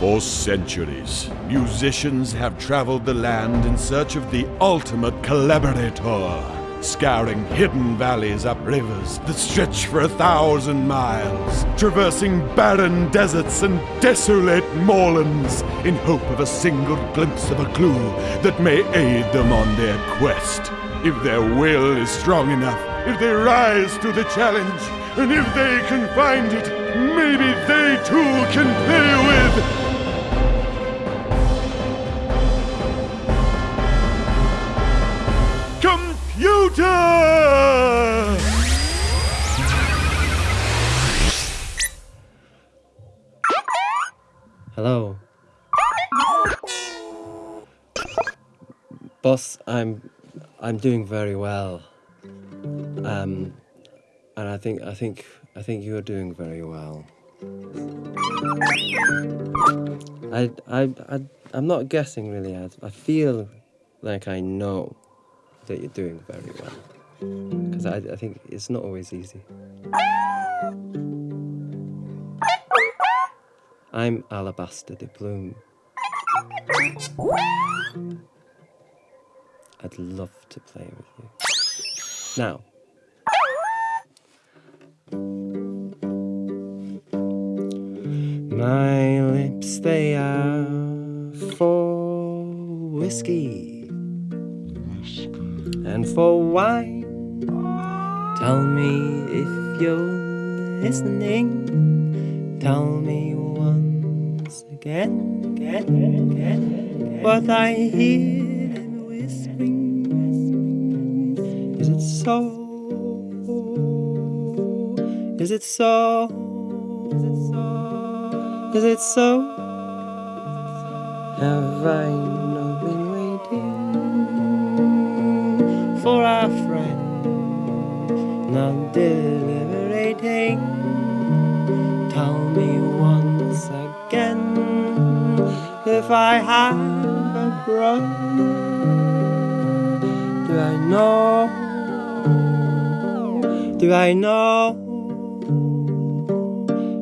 For centuries, musicians have traveled the land in search of the ultimate collaborator, scouring hidden valleys up rivers that stretch for a thousand miles, traversing barren deserts and desolate moorlands in hope of a single glimpse of a clue that may aid them on their quest. If their will is strong enough, if they rise to the challenge, and if they can find it, maybe they too can play with Hello. Boss, I'm I'm doing very well. Um and I think I think I think you're doing very well. I I I I'm not guessing really. I, I feel like I know that you're doing very well. Because I, I think it's not always easy. I'm Alabaster DePlume. I'd love to play with you. Now, my lips, they are for whiskey and for wine. Tell me if you're listening. Tell me once again, again, again, what I hear and whispering. Is it so? Is it so? Is it so? Is it so? Have I not been waiting for our friend, not deliberating? Tell me once again if I have a brother. Do I know? Do I know?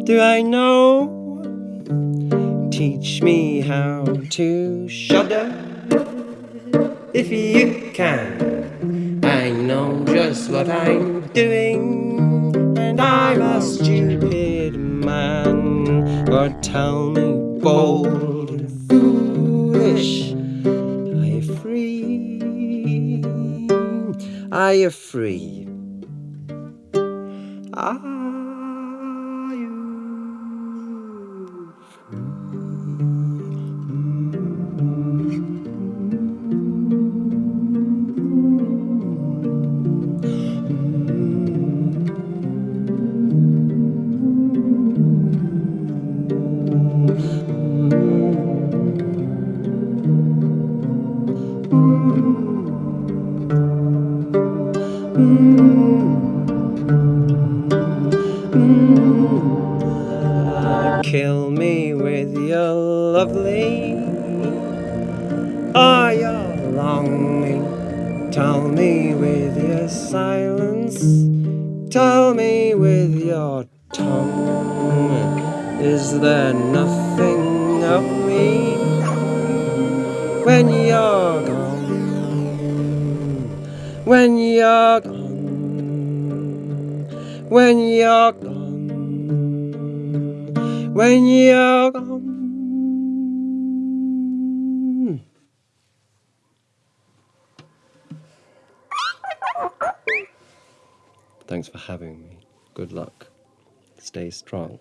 Do I know? Teach me how to shudder if you can. I know just what I'm doing, and I'm a stupid man. But tell me, bold and foolish, are you free? Are you free? Are Kill me with your lovely Are your longing. Tell me with your silence. Tell me with your tongue. Is there nothing of me? When you're gone When you're gone When you're gone when you're gone. Thanks for having me. Good luck. Stay strong.